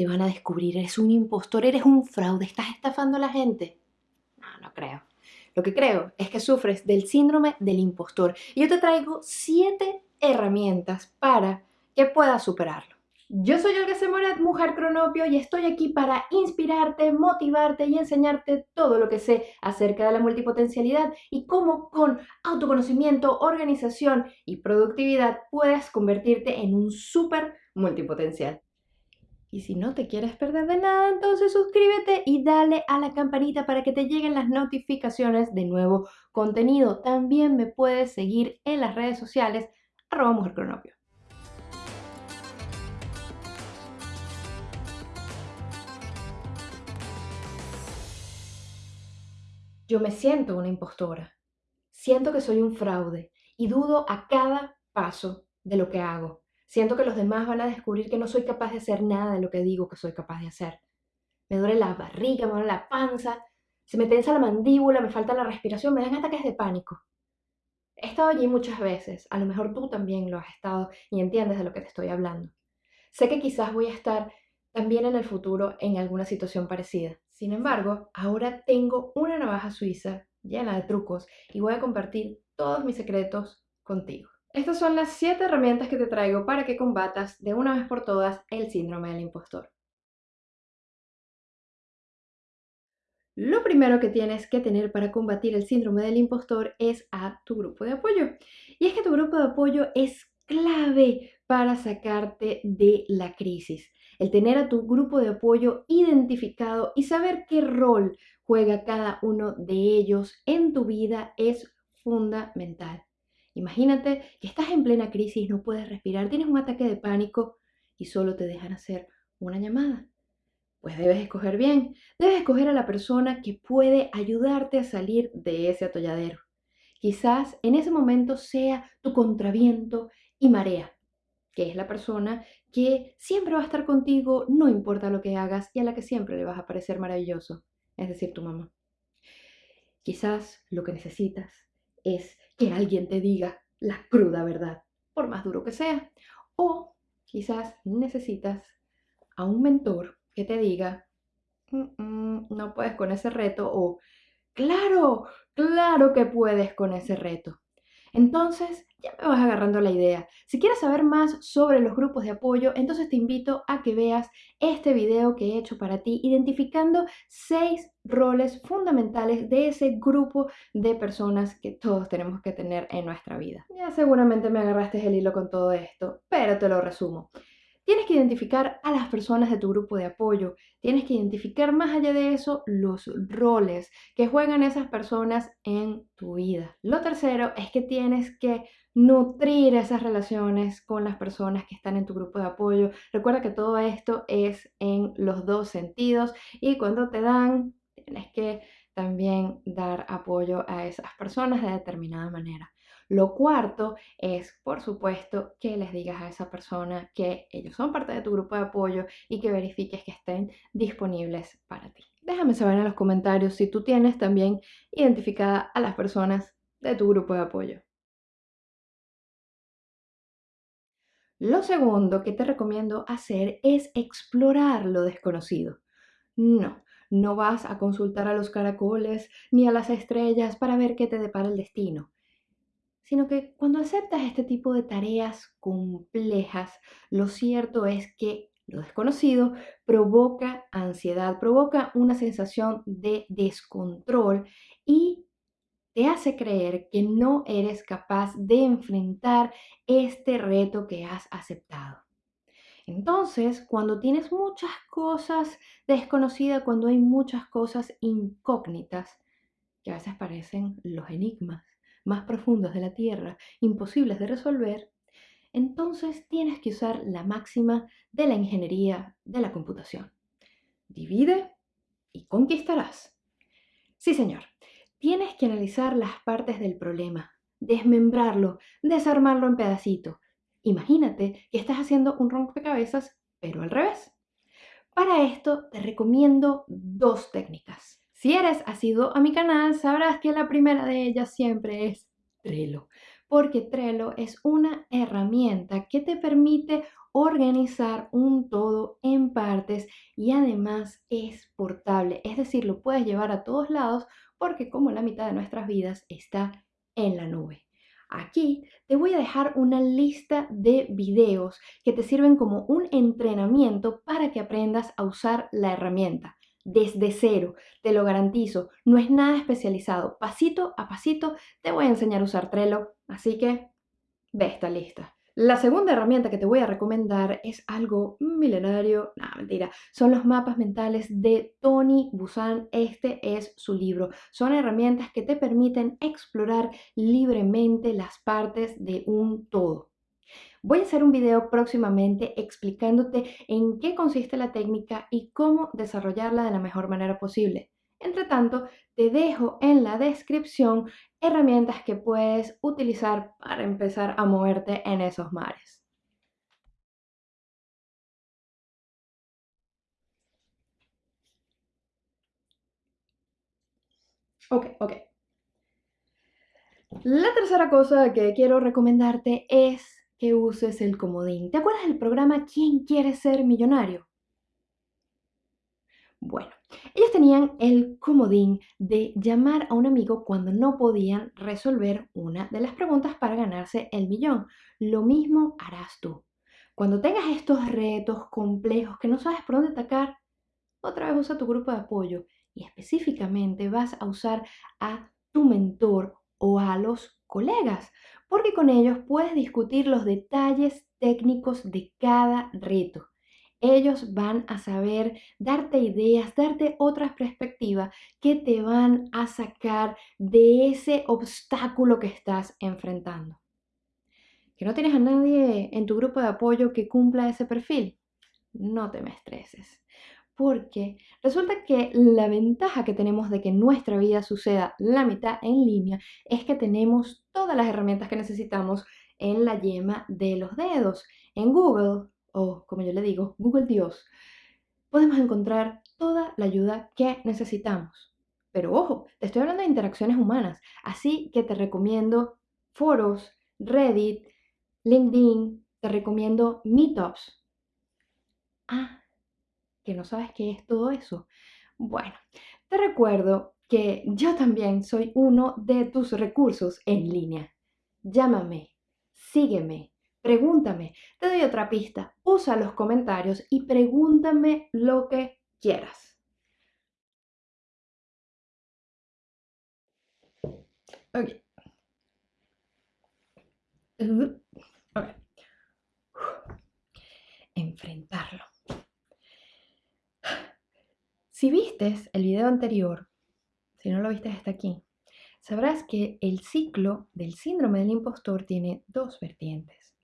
te van a descubrir, eres un impostor, eres un fraude, estás estafando a la gente. No, no creo. Lo que creo es que sufres del síndrome del impostor. Y yo te traigo siete herramientas para que puedas superarlo. Yo soy Olga Semorat, mujer cronopio, y estoy aquí para inspirarte, motivarte y enseñarte todo lo que sé acerca de la multipotencialidad y cómo con autoconocimiento, organización y productividad puedes convertirte en un súper multipotencial. Y si no te quieres perder de nada, entonces suscríbete y dale a la campanita para que te lleguen las notificaciones de nuevo contenido. También me puedes seguir en las redes sociales, arroba mujer cronopio. Yo me siento una impostora. Siento que soy un fraude y dudo a cada paso de lo que hago. Siento que los demás van a descubrir que no soy capaz de hacer nada de lo que digo que soy capaz de hacer. Me duele la barriga, me duele la panza, se me tensa la mandíbula, me falta la respiración, me dan ataques de pánico. He estado allí muchas veces, a lo mejor tú también lo has estado y entiendes de lo que te estoy hablando. Sé que quizás voy a estar también en el futuro en alguna situación parecida. Sin embargo, ahora tengo una navaja suiza llena de trucos y voy a compartir todos mis secretos contigo. Estas son las 7 herramientas que te traigo para que combatas de una vez por todas el síndrome del impostor. Lo primero que tienes que tener para combatir el síndrome del impostor es a tu grupo de apoyo. Y es que tu grupo de apoyo es clave para sacarte de la crisis el tener a tu grupo de apoyo identificado y saber qué rol juega cada uno de ellos en tu vida es fundamental. Imagínate que estás en plena crisis, no puedes respirar, tienes un ataque de pánico y solo te dejan hacer una llamada. Pues debes escoger bien, debes escoger a la persona que puede ayudarte a salir de ese atolladero. Quizás en ese momento sea tu contraviento y marea, que es la persona que siempre va a estar contigo, no importa lo que hagas, y a la que siempre le vas a parecer maravilloso, es decir, tu mamá. Quizás lo que necesitas es que alguien te diga la cruda verdad, por más duro que sea. O quizás necesitas a un mentor que te diga, no puedes con ese reto, o claro, claro que puedes con ese reto. Entonces, ya me vas agarrando la idea. Si quieres saber más sobre los grupos de apoyo, entonces te invito a que veas este video que he hecho para ti, identificando seis roles fundamentales de ese grupo de personas que todos tenemos que tener en nuestra vida. Ya seguramente me agarraste el hilo con todo esto, pero te lo resumo. Tienes que identificar a las personas de tu grupo de apoyo. Tienes que identificar más allá de eso los roles que juegan esas personas en tu vida. Lo tercero es que tienes que nutrir esas relaciones con las personas que están en tu grupo de apoyo. Recuerda que todo esto es en los dos sentidos y cuando te dan, tienes que también dar apoyo a esas personas de determinada manera. Lo cuarto es, por supuesto, que les digas a esa persona que ellos son parte de tu grupo de apoyo y que verifiques que estén disponibles para ti. Déjame saber en los comentarios si tú tienes también identificada a las personas de tu grupo de apoyo. Lo segundo que te recomiendo hacer es explorar lo desconocido. No, no vas a consultar a los caracoles ni a las estrellas para ver qué te depara el destino sino que cuando aceptas este tipo de tareas complejas, lo cierto es que lo desconocido provoca ansiedad, provoca una sensación de descontrol y te hace creer que no eres capaz de enfrentar este reto que has aceptado. Entonces, cuando tienes muchas cosas desconocidas, cuando hay muchas cosas incógnitas, que a veces parecen los enigmas, más profundos de la Tierra, imposibles de resolver, entonces tienes que usar la máxima de la ingeniería de la computación. Divide y conquistarás. Sí, señor. Tienes que analizar las partes del problema, desmembrarlo, desarmarlo en pedacitos. Imagínate que estás haciendo un rompecabezas, pero al revés. Para esto te recomiendo dos técnicas. Si eres asiduo a mi canal, sabrás que la primera de ellas siempre es Trello. porque Trello es una herramienta que te permite organizar un todo en partes y además es portable, es decir, lo puedes llevar a todos lados porque como la mitad de nuestras vidas está en la nube. Aquí te voy a dejar una lista de videos que te sirven como un entrenamiento para que aprendas a usar la herramienta desde cero, te lo garantizo, no es nada especializado, pasito a pasito te voy a enseñar a usar Trello, así que ve esta lista. La segunda herramienta que te voy a recomendar es algo milenario, no, mentira, son los mapas mentales de Tony Busan. Este es su libro. Son herramientas que te permiten explorar libremente las partes de un todo. Voy a hacer un video próximamente explicándote en qué consiste la técnica y cómo desarrollarla de la mejor manera posible. Entre tanto, te dejo en la descripción herramientas que puedes utilizar para empezar a moverte en esos mares. Ok, ok. La tercera cosa que quiero recomendarte es que uses el comodín. ¿Te acuerdas del programa ¿Quién quiere ser millonario? Bueno, ellos tenían el comodín de llamar a un amigo cuando no podían resolver una de las preguntas para ganarse el millón. Lo mismo harás tú. Cuando tengas estos retos complejos que no sabes por dónde atacar, otra vez usa tu grupo de apoyo y específicamente vas a usar a tu mentor o a los colegas, porque con ellos puedes discutir los detalles técnicos de cada reto ellos van a saber darte ideas, darte otras perspectivas que te van a sacar de ese obstáculo que estás enfrentando. ¿Que no tienes a nadie en tu grupo de apoyo que cumpla ese perfil? No te me estreses, porque resulta que la ventaja que tenemos de que nuestra vida suceda la mitad en línea es que tenemos todas las herramientas que necesitamos en la yema de los dedos. En Google o como yo le digo, Google Dios, podemos encontrar toda la ayuda que necesitamos. Pero ojo, te estoy hablando de interacciones humanas, así que te recomiendo foros, Reddit, LinkedIn, te recomiendo meetups. Ah, que no sabes qué es todo eso. Bueno, te recuerdo que yo también soy uno de tus recursos en línea. Llámame, sígueme, Pregúntame, te doy otra pista. Usa los comentarios y pregúntame lo que quieras. Ok. Enfrentarlo. Si el video anterior, si no lo viste hasta aquí, sabrás que el ciclo del síndrome del impostor tiene dos vertientes.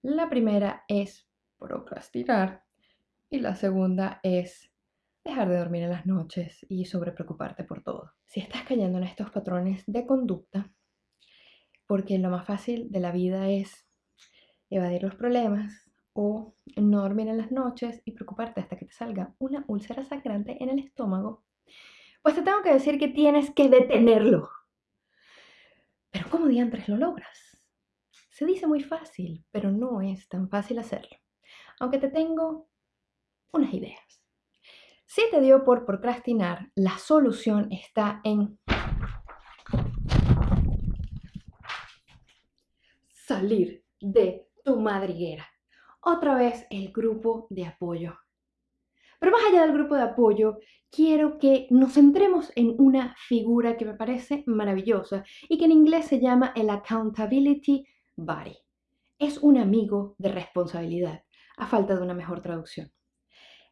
La primera es procrastinar y la segunda es dejar de dormir en las noches y sobrepreocuparte por todo. Si estás cayendo en estos patrones de conducta, porque lo más fácil de la vida es evadir los problemas o no dormir en las noches y preocuparte hasta que te salga una úlcera sangrante en el estómago, pues te tengo que decir que tienes que detenerlo. Pero ¿cómo diantres lo logras? Se dice muy fácil, pero no es tan fácil hacerlo. Aunque te tengo unas ideas. Si te dio por procrastinar, la solución está en salir de tu madriguera. Otra vez el grupo de apoyo. Pero más allá del grupo de apoyo, quiero que nos centremos en una figura que me parece maravillosa y que en inglés se llama el accountability Bari. Es un amigo de responsabilidad, a falta de una mejor traducción.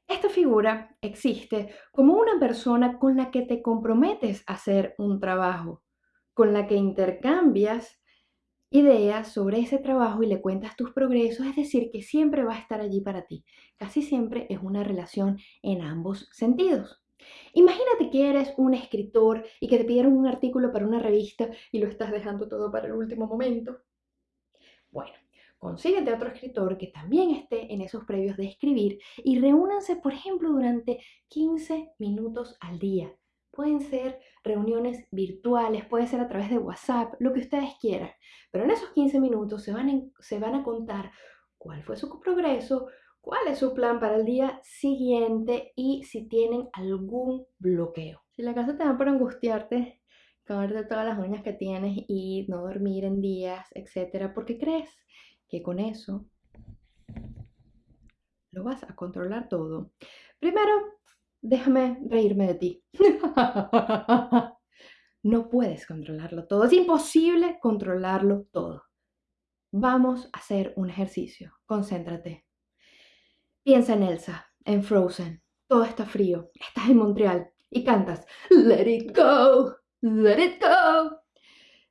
Esta figura existe como una persona con la que te comprometes a hacer un trabajo, con la que intercambias ideas sobre ese trabajo y le cuentas tus progresos, es decir, que siempre va a estar allí para ti. Casi siempre es una relación en ambos sentidos. Imagínate que eres un escritor y que te pidieron un artículo para una revista y lo estás dejando todo para el último momento. Bueno, consíguete otro escritor que también esté en esos previos de escribir y reúnanse, por ejemplo, durante 15 minutos al día Pueden ser reuniones virtuales, puede ser a través de WhatsApp, lo que ustedes quieran. Pero en esos 15 minutos se van, se van a contar cuál fue su progreso, cuál es su plan para el día siguiente y si tienen algún bloqueo. Si la casa te da por angustiarte, comerte todas las uñas que tienes y no dormir en días, etcétera, porque crees que con eso lo vas a controlar todo. Primero, déjame reírme de ti. no puedes controlarlo todo, es imposible controlarlo todo. Vamos a hacer un ejercicio, concéntrate. Piensa en Elsa, en Frozen. Todo está frío, estás en Montreal y cantas Let it go, let it go.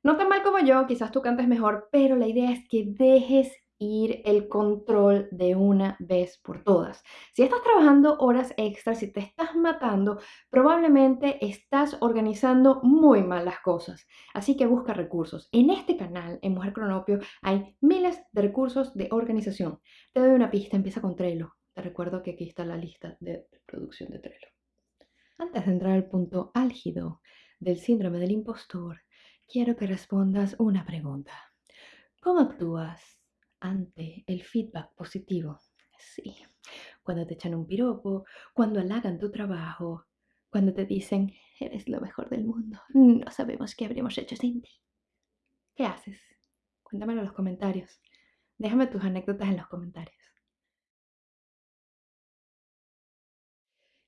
No tan mal como yo, quizás tú cantes mejor, pero la idea es que dejes ir el control de una vez por todas. Si estás trabajando horas extras, si te estás matando, probablemente estás organizando muy mal las cosas. Así que busca recursos. En este canal, en Mujer Cronopio, hay miles de recursos de organización. Te doy una pista, empieza con Trello. Te recuerdo que aquí está la lista de producción de Trello. Antes de entrar al punto álgido del síndrome del impostor, quiero que respondas una pregunta. ¿Cómo actúas ante el feedback positivo. Sí, cuando te echan un piropo, cuando halagan tu trabajo, cuando te dicen, eres lo mejor del mundo, no sabemos qué habríamos hecho sin ti. ¿Qué haces? Cuéntamelo en los comentarios. Déjame tus anécdotas en los comentarios.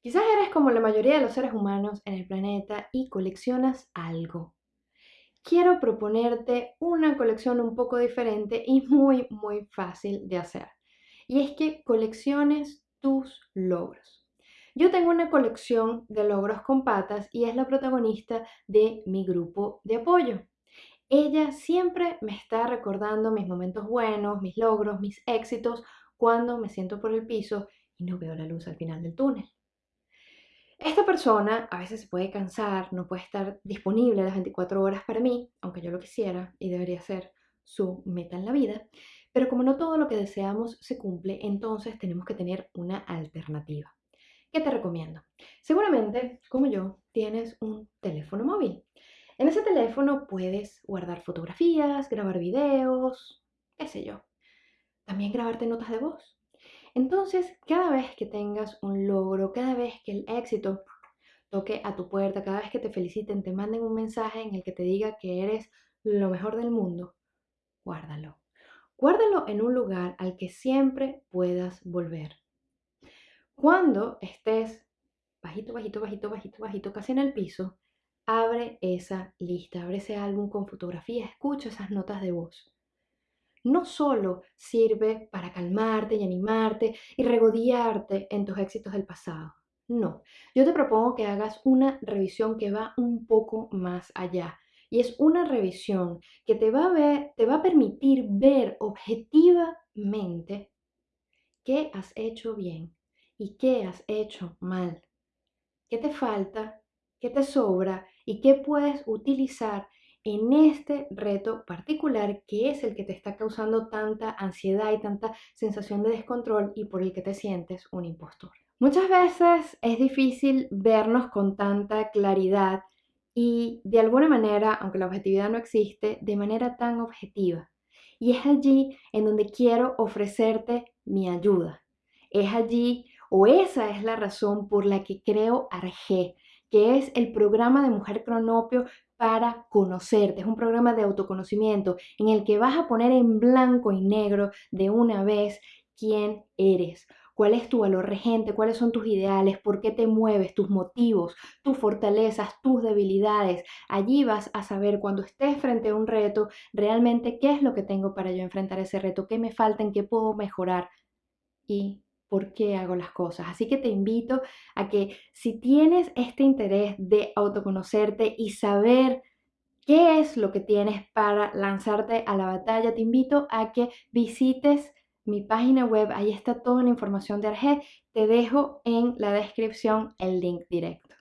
Quizás eres como la mayoría de los seres humanos en el planeta y coleccionas algo quiero proponerte una colección un poco diferente y muy, muy fácil de hacer. Y es que colecciones tus logros. Yo tengo una colección de logros con patas y es la protagonista de mi grupo de apoyo. Ella siempre me está recordando mis momentos buenos, mis logros, mis éxitos, cuando me siento por el piso y no veo la luz al final del túnel. Esta persona a veces se puede cansar, no puede estar disponible las 24 horas para mí, aunque yo lo quisiera y debería ser su meta en la vida, pero como no todo lo que deseamos se cumple, entonces tenemos que tener una alternativa. ¿Qué te recomiendo? Seguramente, como yo, tienes un teléfono móvil. En ese teléfono puedes guardar fotografías, grabar videos, qué sé yo. También grabarte notas de voz. Entonces, cada vez que tengas un logro, cada vez que el éxito toque a tu puerta, cada vez que te feliciten, te manden un mensaje en el que te diga que eres lo mejor del mundo, guárdalo. Guárdalo en un lugar al que siempre puedas volver. Cuando estés bajito, bajito, bajito, bajito, bajito, casi en el piso, abre esa lista, abre ese álbum con fotografías, escucha esas notas de voz no solo sirve para calmarte y animarte y regodearte en tus éxitos del pasado. No, yo te propongo que hagas una revisión que va un poco más allá. Y es una revisión que te va a, ver, te va a permitir ver objetivamente qué has hecho bien y qué has hecho mal, qué te falta, qué te sobra y qué puedes utilizar en este reto particular que es el que te está causando tanta ansiedad y tanta sensación de descontrol y por el que te sientes un impostor. Muchas veces es difícil vernos con tanta claridad y de alguna manera, aunque la objetividad no existe, de manera tan objetiva. Y es allí en donde quiero ofrecerte mi ayuda. Es allí o esa es la razón por la que creo Arge, que es el programa de Mujer Cronopio para conocerte. Es un programa de autoconocimiento en el que vas a poner en blanco y negro de una vez quién eres, cuál es tu valor regente, cuáles son tus ideales, por qué te mueves, tus motivos, tus fortalezas, tus debilidades. Allí vas a saber cuando estés frente a un reto realmente qué es lo que tengo para yo enfrentar ese reto, qué me falta, en qué puedo mejorar y por qué hago las cosas. Así que te invito a que si tienes este interés de autoconocerte y saber qué es lo que tienes para lanzarte a la batalla, te invito a que visites mi página web. Ahí está toda la información de Arge. Te dejo en la descripción el link directo.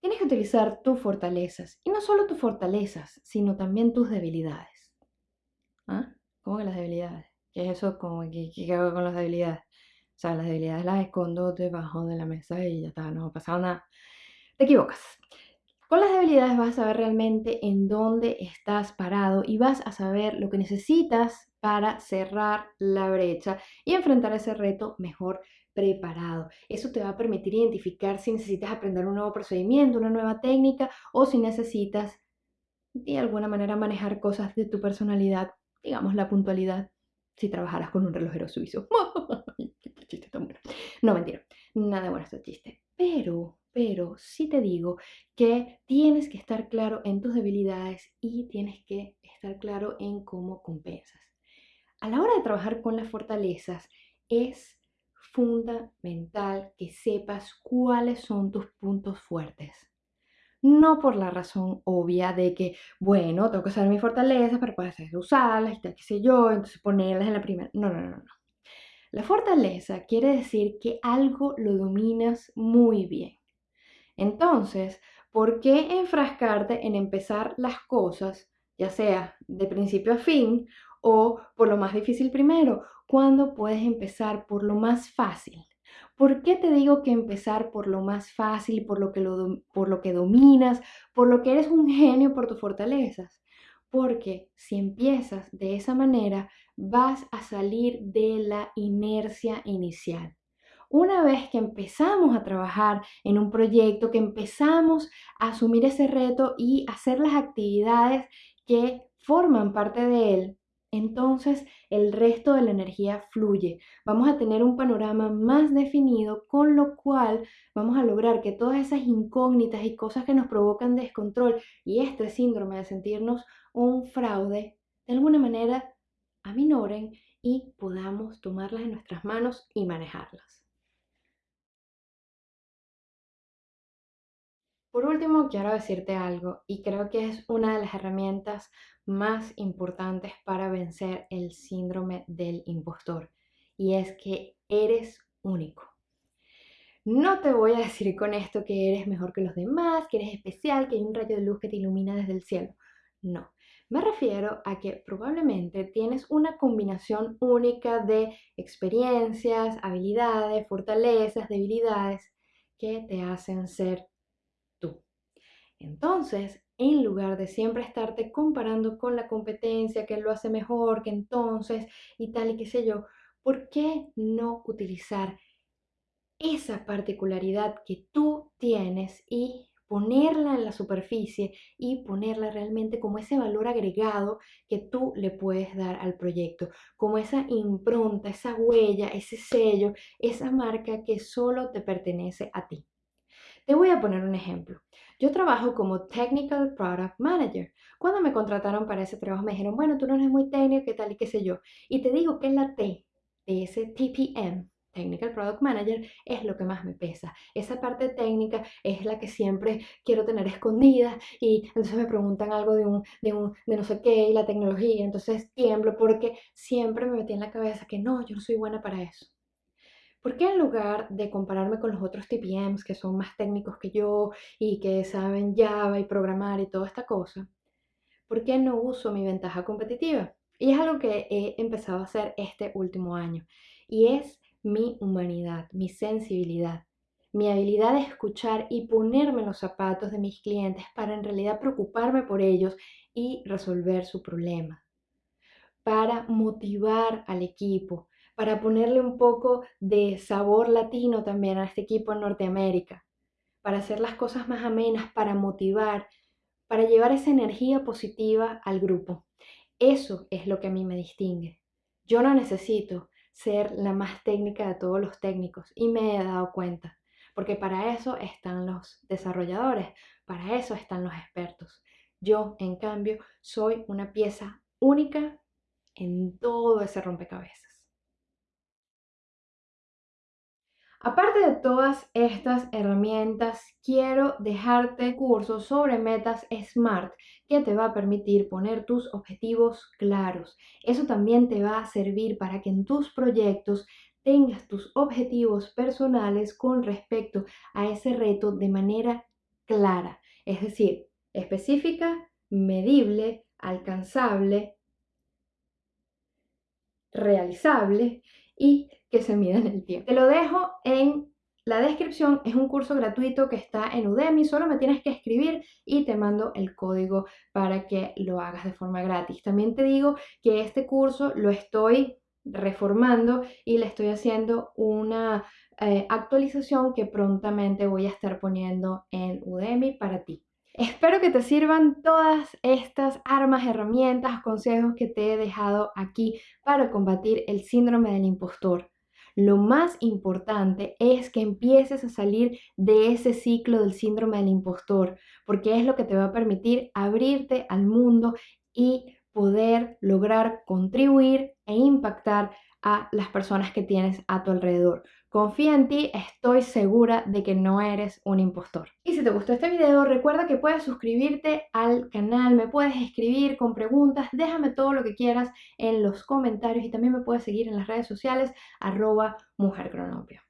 Tienes que utilizar tus fortalezas y no solo tus fortalezas, sino también tus debilidades. ¿Ah? ¿Cómo que las debilidades? ¿Qué es eso? ¿Cómo, qué, hago con las debilidades? O sea, las debilidades las escondo debajo de la mesa y ya está, no ha pasado nada. Te equivocas. Con las debilidades vas a saber realmente en dónde estás parado y vas a saber lo que necesitas para cerrar la brecha y enfrentar ese reto mejor preparado. Eso te va a permitir identificar si necesitas aprender un nuevo procedimiento, una nueva técnica o si necesitas de alguna manera manejar cosas de tu personalidad, digamos la puntualidad, si trabajaras con un relojero suizo. ¡Qué chiste tan bueno! No, mentira, nada bueno este chiste. Pero pero sí te digo que tienes que estar claro en tus debilidades y tienes que estar claro en cómo compensas. A la hora de trabajar con las fortalezas es fundamental que sepas cuáles son tus puntos fuertes. No por la razón obvia de que, bueno, tengo que saber mis fortalezas para poder usarlas y tal, qué sé yo, entonces ponerlas en la primera. No, no, no, no. La fortaleza quiere decir que algo lo dominas muy bien. Entonces, ¿por qué enfrascarte en empezar las cosas, ya sea de principio a fin o por lo más difícil primero, cuando puedes empezar por lo más fácil? ¿Por qué te digo que empezar por lo más fácil, por lo que, por lo que dominas, por lo que eres un genio, por tus fortalezas? Porque si empiezas de esa manera, vas a salir de la inercia inicial. Una vez que empezamos a trabajar en un proyecto, que empezamos a asumir ese reto y hacer las actividades que forman parte de él, entonces el resto de la energía fluye. Vamos a tener un panorama más definido, con lo cual vamos a lograr que todas esas incógnitas y cosas que nos provocan descontrol y este síndrome de sentirnos un fraude, de alguna manera aminoren y podamos tomarlas en nuestras manos y manejarlas. Por último, quiero decirte algo y creo que es una de las herramientas más importantes para vencer el síndrome del impostor y es que eres único. No te voy a decir con esto que eres mejor que los demás, que eres especial, que hay un rayo de luz que te ilumina desde el cielo. No, me refiero a que probablemente tienes una combinación única de experiencias, habilidades, fortalezas, debilidades que te hacen ser entonces, en lugar de siempre estarte comparando con la competencia, que lo hace mejor, que entonces y tal y qué sé yo, ¿por qué no utilizar esa particularidad que tú tienes y ponerla en la superficie y ponerla realmente como ese valor agregado que tú le puedes dar al proyecto, como esa impronta, esa huella, ese sello, esa marca que solo te pertenece a ti. Te voy a poner un ejemplo. Yo trabajo como Technical Product Manager. Cuando me contrataron para ese trabajo me dijeron, bueno, tú no eres muy técnico, qué tal y qué sé yo. Y te digo que la T de ese TPM, Technical Product Manager, es lo que más me pesa. Esa parte técnica es la que siempre quiero tener escondida y entonces me preguntan algo de un, de un, de no sé qué y la tecnología, entonces tiemblo porque siempre me metí en la cabeza que no, yo no soy buena para eso. ¿Por qué en lugar de compararme con los otros TPMs que son más técnicos que yo y que saben Java y programar y toda esta cosa, por qué no uso mi ventaja competitiva? Y es algo que he empezado a hacer este último año. Y es mi humanidad, mi sensibilidad, mi habilidad de escuchar y ponerme los zapatos de mis clientes para en realidad preocuparme por ellos y resolver su problema. Para motivar al equipo, para ponerle un poco de sabor latino también a este equipo en Norteamérica, para hacer las cosas más amenas, para motivar, para llevar esa energía positiva al grupo. Eso es lo que a mí me distingue. Yo no necesito ser la más técnica de todos los técnicos y me he dado cuenta, porque para eso están los desarrolladores, para eso están los expertos. Yo, en cambio, soy una pieza única en todo ese rompecabezas. Aparte de todas estas herramientas, quiero dejarte cursos sobre metas SMART que te va a permitir poner tus objetivos claros. Eso también te va a servir para que en tus proyectos tengas tus objetivos personales con respecto a ese reto de manera clara, es decir, específica, medible, alcanzable, realizable y que se mida en el tiempo. Te lo dejo en la descripción, es un curso gratuito que está en Udemy, solo me tienes que escribir y te mando el código para que lo hagas de forma gratis. También te digo que este curso lo estoy reformando y le estoy haciendo una eh, actualización que prontamente voy a estar poniendo en Udemy para ti. Espero que te sirvan todas estas armas, herramientas, consejos que te he dejado aquí para combatir el síndrome del impostor. Lo más importante es que empieces a salir de ese ciclo del síndrome del impostor, porque es lo que te va a permitir abrirte al mundo y poder lograr contribuir e impactar a las personas que tienes a tu alrededor. Confía en ti, estoy segura de que no eres un impostor. Y si te gustó este video, recuerda que puedes suscribirte al canal, me puedes escribir con preguntas, déjame todo lo que quieras en los comentarios y también me puedes seguir en las redes sociales arroba mujercronopio.